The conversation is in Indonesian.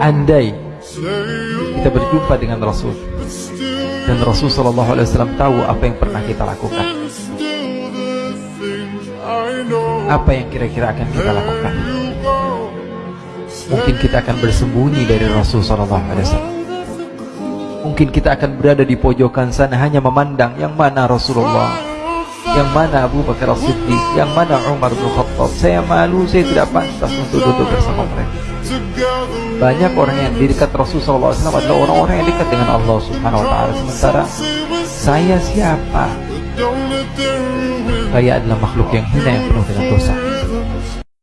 Andai kita berjumpa dengan Rasul dan Rasul Shallallahu Alaihi Wasallam tahu apa yang pernah kita lakukan, apa yang kira-kira akan kita lakukan. Mungkin kita akan bersembunyi dari Rasul Shallallahu Alaihi Wasallam. Mungkin kita akan berada di pojokan sana hanya memandang yang mana Rasulullah, yang mana Abu Bakar As-Siddiq, yang mana Umar bin Khattab. Saya malu, saya tidak pantas untuk duduk bersama mereka. Banyak orang yang di dekat Rasulullah SAW adalah orang-orang yang dekat dengan Allah Subhanahu Wa Taala. Sementara saya siapa? Saya adalah makhluk yang hina yang penuh dengan dosa.